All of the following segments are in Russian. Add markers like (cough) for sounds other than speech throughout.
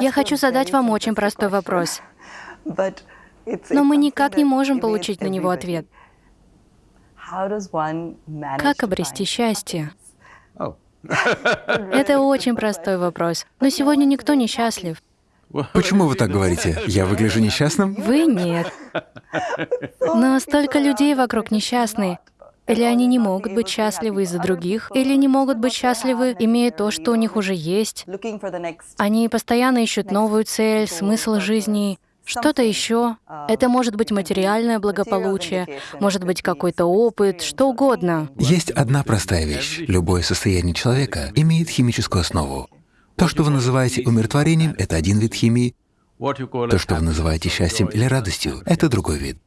Я хочу задать вам очень простой вопрос, но мы никак не можем получить на него ответ. Как обрести счастье? (laughs) Это очень простой вопрос. Но сегодня никто не счастлив. Почему вы так говорите? Я выгляжу несчастным? Вы нет. (laughs) Но столько людей вокруг несчастны. Или они не могут быть счастливы из-за других, или не могут быть счастливы, имея то, что у них уже есть. Они постоянно ищут новую цель, смысл жизни, что-то еще. Это может быть материальное благополучие, может быть какой-то опыт, что угодно. Есть одна простая вещь. Любое состояние человека имеет химическую основу. То, что вы называете умиротворением, — это один вид химии. То, что вы называете счастьем или радостью, — это другой вид.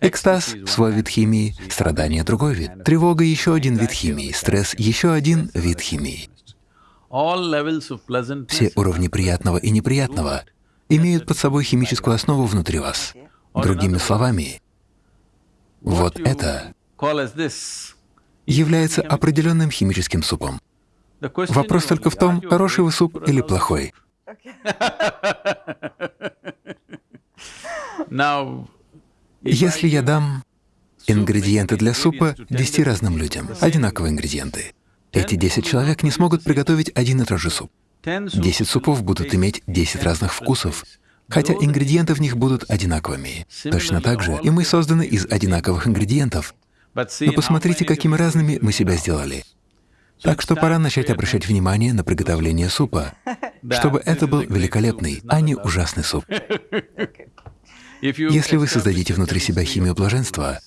Экстаз — свой вид химии, страдание — другой вид, тревога — еще один вид химии, стресс — еще один вид химии. Все уровни приятного и неприятного имеют под собой химическую основу внутри вас. Другими словами, вот это является определенным химическим супом. Вопрос только в том, хороший вы суп или плохой. (laughs) Если я дам ингредиенты для супа 10 разным людям, одинаковые ингредиенты, эти 10 человек не смогут приготовить один и тот же суп. 10 супов будут иметь 10 разных вкусов, хотя ингредиенты в них будут одинаковыми. Точно так же и мы созданы из одинаковых ингредиентов. Но посмотрите, какими разными мы себя сделали. Так что пора начать обращать внимание на приготовление супа, чтобы это был великолепный, а не ужасный суп. (laughs) Если вы создадите внутри себя химию блаженства,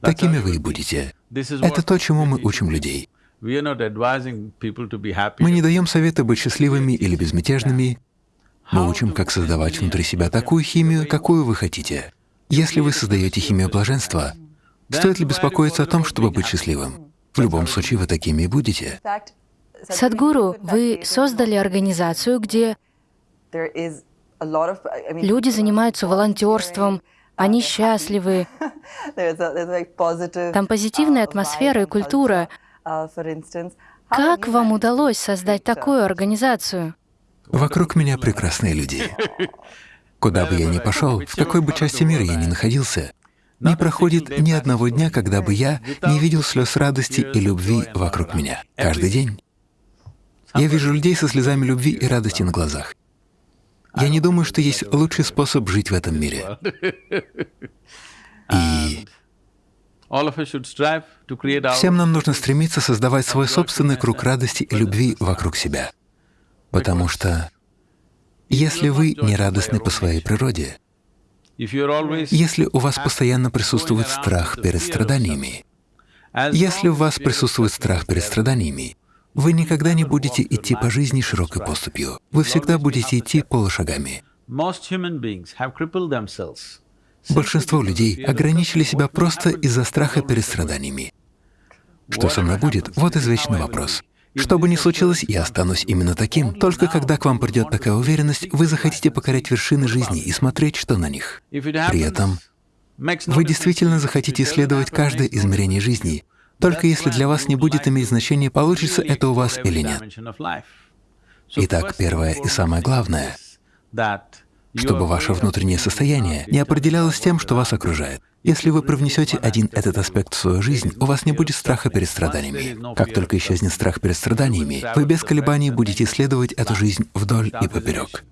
такими вы и будете. Это то, чему мы учим людей. Мы не даем совета быть счастливыми или безмятежными. Мы учим, как создавать внутри себя такую химию, какую вы хотите. Если вы создаете химию блаженства, стоит ли беспокоиться о том, чтобы быть счастливым? В любом случае, вы такими и будете. Садгуру, вы создали организацию, где Люди занимаются волонтерством, они счастливы. (laughs) Там позитивная атмосфера и культура. Как вам удалось создать такую организацию? Вокруг меня прекрасные люди. Куда бы я ни пошел, в какой бы части мира я ни находился, не проходит ни одного дня, когда бы я не видел слез радости и любви вокруг меня. Каждый день. Я вижу людей со слезами любви и радости на глазах. Я не думаю, что есть лучший способ жить в этом мире. И всем нам нужно стремиться создавать свой собственный круг радости и любви вокруг себя. Потому что если вы не радостны по своей природе, если у вас постоянно присутствует страх перед страданиями, если у вас присутствует страх перед страданиями, вы никогда не будете идти по жизни широкой поступью. Вы всегда будете идти полушагами. Большинство людей ограничили себя просто из-за страха перед страданиями. Что со мной будет? Вот извечный вопрос. Что бы ни случилось, я останусь именно таким. Только когда к вам придет такая уверенность, вы захотите покорять вершины жизни и смотреть, что на них. При этом вы действительно захотите исследовать каждое измерение жизни, только если для вас не будет иметь значения, получится это у вас или нет. Итак, первое и самое главное, чтобы ваше внутреннее состояние не определялось тем, что вас окружает. Если вы привнесете один этот аспект в свою жизнь, у вас не будет страха перед страданиями. Как только исчезнет страх перед страданиями, вы без колебаний будете исследовать эту жизнь вдоль и поперек.